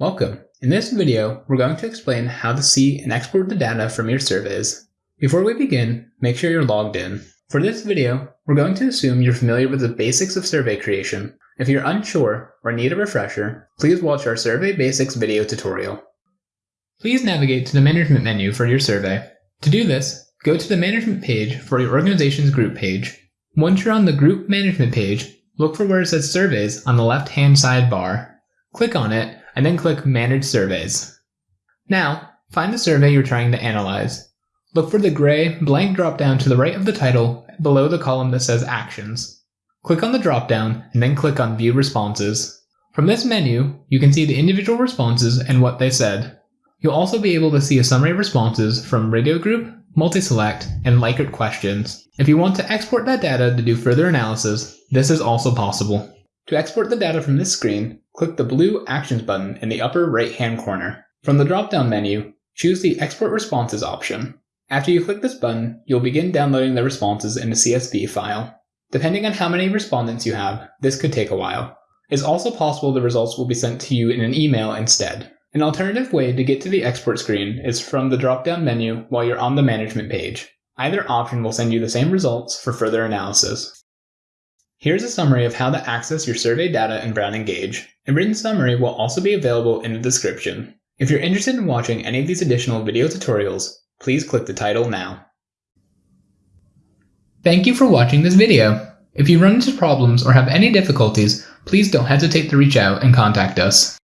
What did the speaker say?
Welcome. In this video, we're going to explain how to see and export the data from your surveys. Before we begin, make sure you're logged in. For this video, we're going to assume you're familiar with the basics of survey creation. If you're unsure or need a refresher, please watch our Survey Basics video tutorial. Please navigate to the Management menu for your survey. To do this, go to the Management page for your organization's group page. Once you're on the Group Management page, look for where it says Surveys on the left-hand sidebar. Click on it and then click Manage Surveys. Now, find the survey you're trying to analyze. Look for the gray blank dropdown to the right of the title below the column that says Actions. Click on the dropdown and then click on View Responses. From this menu, you can see the individual responses and what they said. You'll also be able to see a summary of responses from radio group, multi-select, and Likert questions. If you want to export that data to do further analysis, this is also possible. To export the data from this screen, click the blue Actions button in the upper right-hand corner. From the drop-down menu, choose the Export Responses option. After you click this button, you'll begin downloading the responses in a CSV file. Depending on how many respondents you have, this could take a while. It's also possible the results will be sent to you in an email instead. An alternative way to get to the export screen is from the drop-down menu while you're on the management page. Either option will send you the same results for further analysis. Here's a summary of how to access your survey data in Brown Engage. A written summary will also be available in the description. If you're interested in watching any of these additional video tutorials, please click the title now. Thank you for watching this video. If you run into problems or have any difficulties, please don't hesitate to reach out and contact us.